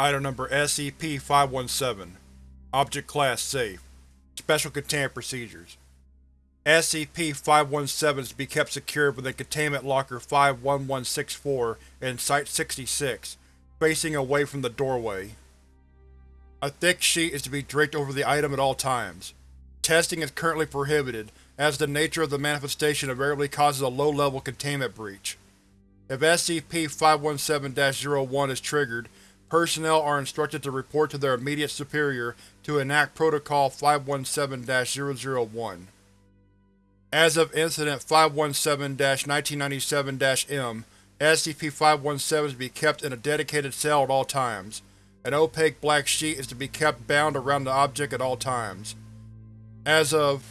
Item Number SCP-517 Object Class Safe Special Containment Procedures SCP-517 is to be kept secured within Containment Locker 51164 in Site-66, facing away from the doorway. A thick sheet is to be draped over the item at all times. Testing is currently prohibited, as the nature of the manifestation invariably causes a low-level containment breach. If SCP-517-01 is triggered, personnel are instructed to report to their immediate superior to enact Protocol 517-001. As of Incident 517-1997-M, SCP-517 is to be kept in a dedicated cell at all times. An opaque black sheet is to be kept bound around the object at all times. As of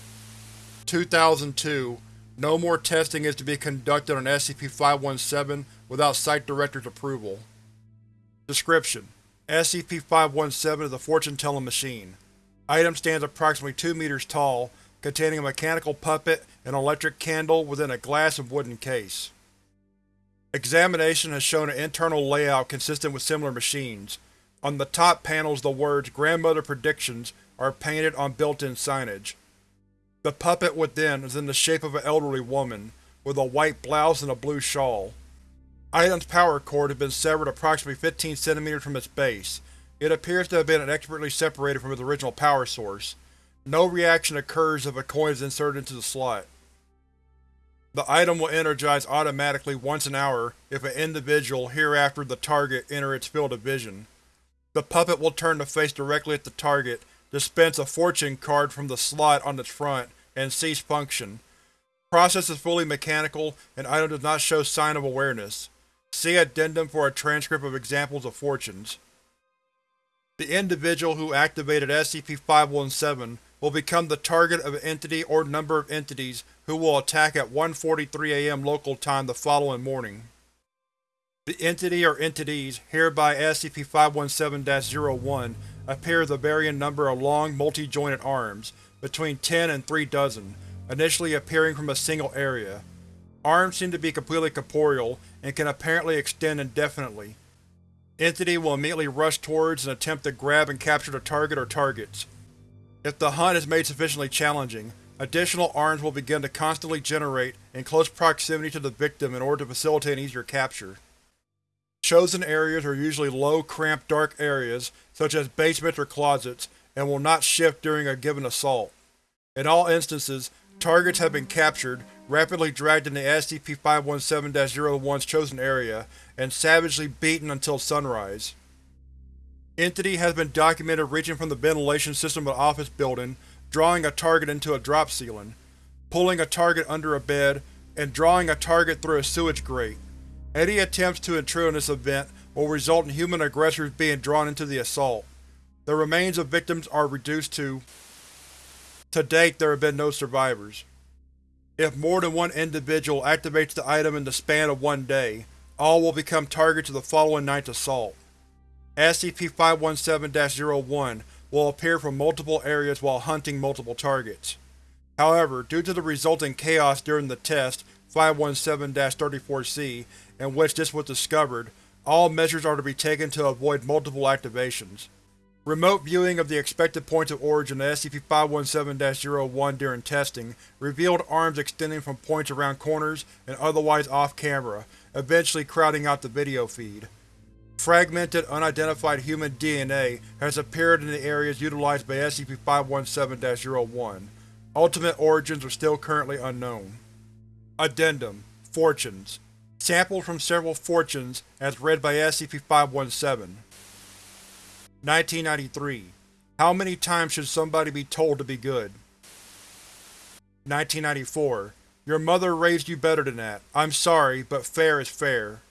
2002, no more testing is to be conducted on SCP-517 without Site Director's approval. Description: SCP-517 is a fortune-telling machine. Item stands approximately 2 meters tall, containing a mechanical puppet and electric candle within a glass and wooden case. Examination has shown an internal layout consistent with similar machines. On the top panels the words Grandmother Predictions are painted on built-in signage. The puppet within is in the shape of an elderly woman, with a white blouse and a blue shawl. Item's power cord has been severed approximately 15 cm from its base. It appears to have been expertly separated from its original power source. No reaction occurs if a coin is inserted into the slot. The item will energize automatically once an hour if an individual, hereafter the target, enter its field of vision. The puppet will turn to face directly at the target, dispense a fortune card from the slot on its front, and cease function. Process is fully mechanical, and item does not show sign of awareness. See Addendum for a transcript of examples of fortunes. The individual who activated SCP-517 will become the target of an entity or number of entities who will attack at 1.43 am local time the following morning. The entity or entities, hereby SCP-517-01, appear with a varying number of long, multi-jointed arms, between 10 and 3 dozen, initially appearing from a single area. Arms seem to be completely corporeal, and can apparently extend indefinitely. Entity will immediately rush towards and attempt to grab and capture the target or targets. If the hunt is made sufficiently challenging, additional arms will begin to constantly generate in close proximity to the victim in order to facilitate an easier capture. Chosen areas are usually low, cramped, dark areas, such as basements or closets, and will not shift during a given assault. In all instances, targets have been captured, rapidly dragged into SCP-517-01's chosen area, and savagely beaten until sunrise. Entity has been documented reaching from the ventilation system of an office building, drawing a target into a drop ceiling, pulling a target under a bed, and drawing a target through a sewage grate. Any attempts to intrude on this event will result in human aggressors being drawn into the assault. The remains of victims are reduced to… To date, there have been no survivors. If more than one individual activates the item in the span of one day, all will become targets of the following night's assault. SCP-517-01 will appear from multiple areas while hunting multiple targets. However, due to the resulting chaos during the test 517-34-C, in which this was discovered, all measures are to be taken to avoid multiple activations. Remote viewing of the expected points of origin of SCP-517-01 during testing revealed arms extending from points around corners and otherwise off-camera, eventually crowding out the video feed. Fragmented, unidentified human DNA has appeared in the areas utilized by SCP-517-01. Ultimate origins are still currently unknown. Addendum Fortunes Sampled from several fortunes as read by SCP-517 1993. How many times should somebody be told to be good? 1994. Your mother raised you better than that. I'm sorry, but fair is fair.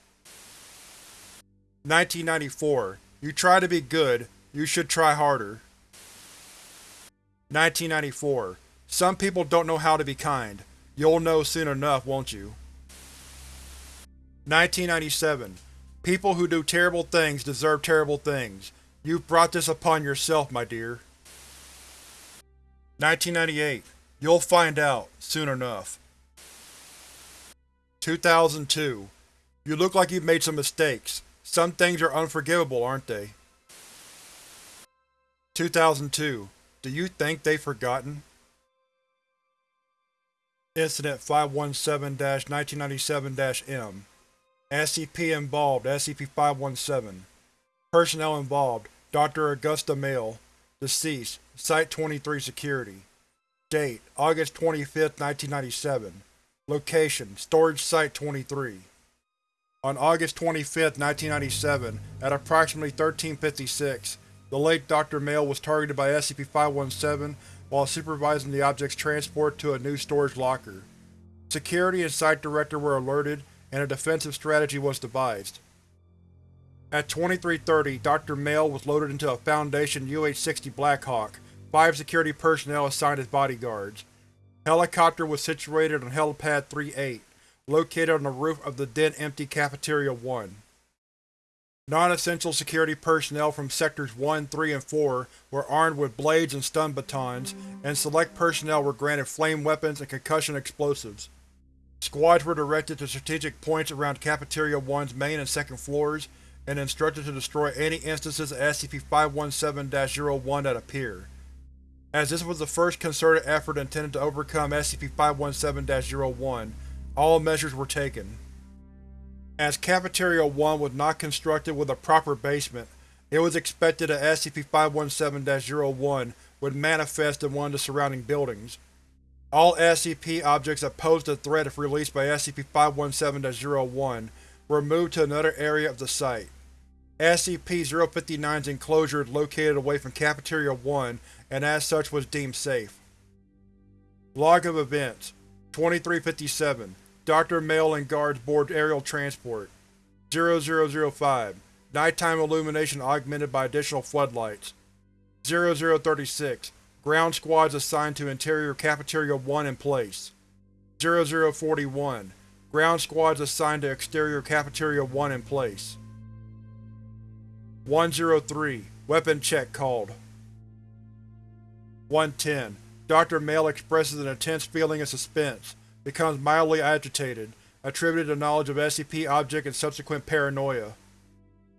1994. You try to be good, you should try harder. 1994. Some people don't know how to be kind. You'll know soon enough, won't you? 1997. People who do terrible things deserve terrible things. You've brought this upon yourself, my dear. 1998. You'll find out, soon enough. 2002. You look like you've made some mistakes. Some things are unforgivable, aren't they? 2002 Do you think they've forgotten? Incident 517-1997-M SCP involved SCP-517 Personnel involved Dr. Augusta Male Deceased Site-23 Security Date August 25, 1997 Location Storage Site-23 On August 25, 1997, at approximately 1356, the late Dr. Male was targeted by SCP-517 while supervising the object's transport to a new storage locker. Security and Site Director were alerted, and a defensive strategy was devised. At 2330, Dr. Male was loaded into a Foundation UH-60 Blackhawk, five security personnel assigned as bodyguards. Helicopter was situated on Helipad 38, located on the roof of the then-empty Cafeteria 1. Non-essential security personnel from Sectors 1, 3, and 4 were armed with blades and stun batons, and select personnel were granted flame weapons and concussion explosives. Squads were directed to strategic points around Cafeteria 1's main and second floors, and instructed to destroy any instances of SCP-517-01 that appear. As this was the first concerted effort intended to overcome SCP-517-01, all measures were taken. As Cafeteria 1 was not constructed with a proper basement, it was expected that SCP-517-01 would manifest in one of the surrounding buildings. All SCP objects that posed a threat if released by SCP-517-01 were moved to another area of the site. SCP-059's enclosure is located away from Cafeteria 1 and as such was deemed safe. Log of Events 2357 Dr. Male and guards board aerial transport. 0005 Nighttime illumination augmented by additional floodlights. 0036 Ground squads assigned to interior Cafeteria 1 in place. 0041 Ground squads assigned to exterior Cafeteria 1 in place. 103 Weapon check called. 110 Dr. Male expresses an intense feeling of suspense becomes mildly agitated, attributed to knowledge of SCP object and subsequent paranoia.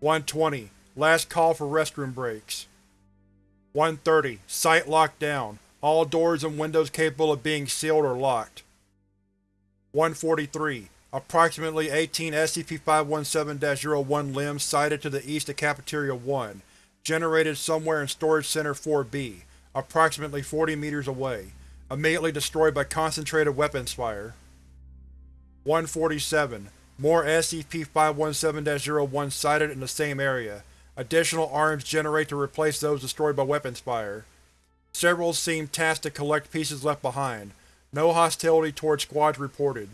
120. Last call for restroom breaks. 130. Site locked down. All doors and windows capable of being sealed or locked. 143. Approximately 18 SCP-517-01 limbs sighted to the east of Cafeteria 1, generated somewhere in Storage Center 4B, approximately 40 meters away immediately destroyed by concentrated weapons fire. 147. More SCP-517-01 sighted in the same area. Additional arms generate to replace those destroyed by weapons fire. Several seem tasked to collect pieces left behind. No hostility towards squads reported.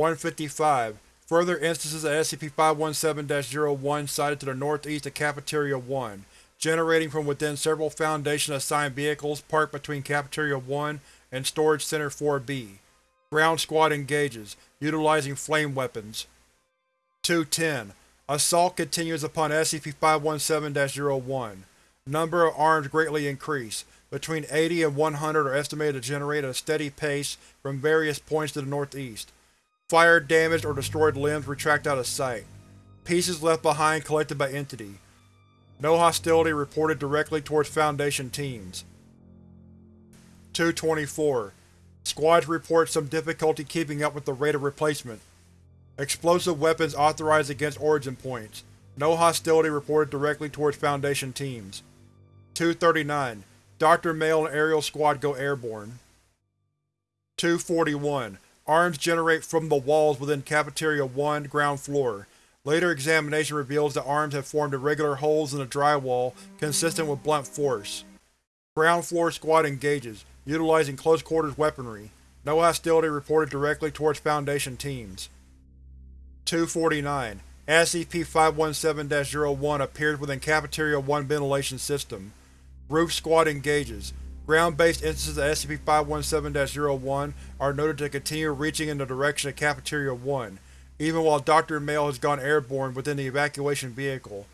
155. Further instances of SCP-517-01 sighted to the northeast of Cafeteria 1 generating from within several Foundation-assigned vehicles parked between Cafeteria 1 and Storage Center 4B. Ground Squad engages, utilizing flame weapons. 210. Assault continues upon SCP-517-01. Number of arms greatly increase. Between 80 and 100 are estimated to generate at a steady pace from various points to the northeast. Fire damaged or destroyed limbs retract out of sight. Pieces left behind collected by Entity. No hostility reported directly towards Foundation teams. 224. Squads report some difficulty keeping up with the rate of replacement. Explosive weapons authorized against origin points. No hostility reported directly towards Foundation teams. 239. Dr. Male and Aerial Squad go airborne. 241. Arms generate from the walls within Cafeteria 1, ground floor. Later examination reveals that arms have formed irregular holes in the drywall consistent with blunt force. Ground floor squad engages, utilizing close-quarters weaponry. No hostility reported directly towards Foundation teams. 249. SCP-517-01 appears within Cafeteria 1 ventilation system. Roof squad engages. Ground-based instances of SCP-517-01 are noted to continue reaching in the direction of Cafeteria 1, even while Dr. Male has gone airborne within the evacuation vehicle.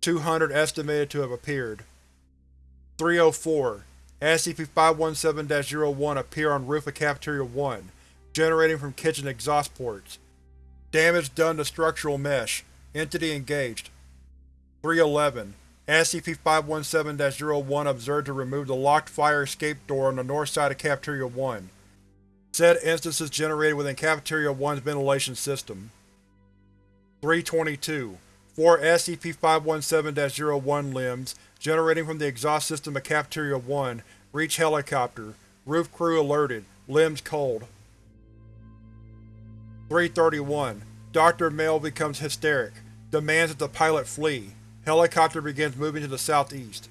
200 estimated to have appeared. 304. SCP-517-01 appear on roof of Cafeteria 1, generating from kitchen exhaust ports. Damage done to structural mesh. Entity engaged. 311. SCP-517-01 observed to remove the locked fire escape door on the north side of Cafeteria 1. Said instances generated within Cafeteria 1's ventilation system. 322. Four SCP-517-01 limbs, generating from the exhaust system of Cafeteria 1, reach helicopter. Roof crew alerted. Limbs cold. 331. Dr. Male becomes hysteric. Demands that the pilot flee. Helicopter begins moving to the southeast.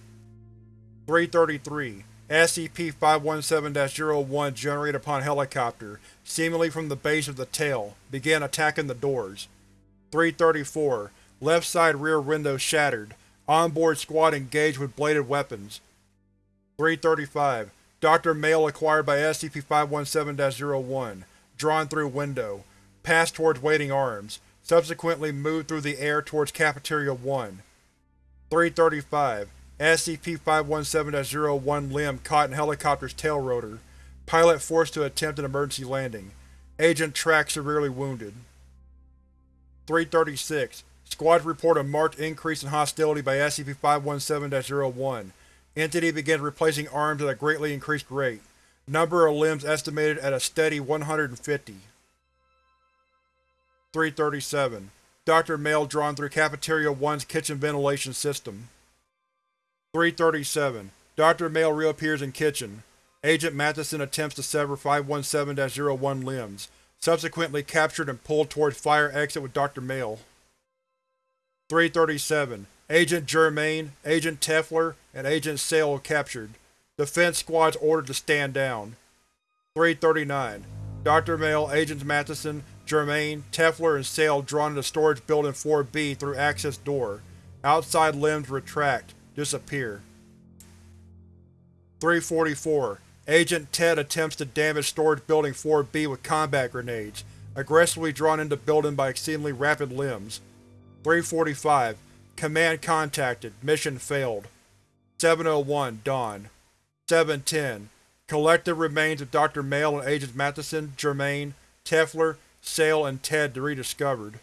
333. SCP-517-01 generated upon helicopter, seemingly from the base of the tail, began attacking the doors. 334. Left side rear window shattered. Onboard squad engaged with bladed weapons. 335. Dr. Male acquired by SCP-517-01. Drawn through window. Passed towards waiting arms. Subsequently moved through the air towards Cafeteria 1. 335. SCP-517-01 limb caught in helicopter's tail rotor. Pilot forced to attempt an emergency landing. Agent tracked severely wounded. 336. Squads report a marked increase in hostility by SCP-517-01. Entity begins replacing arms at a greatly increased rate. Number of limbs estimated at a steady 150. 337. Dr. Male drawn through Cafeteria 1's kitchen ventilation system. 337. Dr. Male reappears in kitchen. Agent Matheson attempts to sever 517-01 limbs, subsequently captured and pulled towards fire exit with Dr. Male. 337. Agent Germain, Agent Tefler, and Agent Sale captured. Defense squads ordered to stand down. 339. Dr. Male, Agents Matheson, Germain, Tefler, and Sale drawn into Storage Building 4B through access door. Outside limbs retract, disappear. 344. Agent Ted attempts to damage Storage Building 4B with combat grenades, aggressively drawn into building by exceedingly rapid limbs. 345. Command contacted. Mission failed. 701 Dawn. 710. Collected remains of Dr. Male and Agents Matheson, Germain, Tefler, Sale, and Ted rediscovered.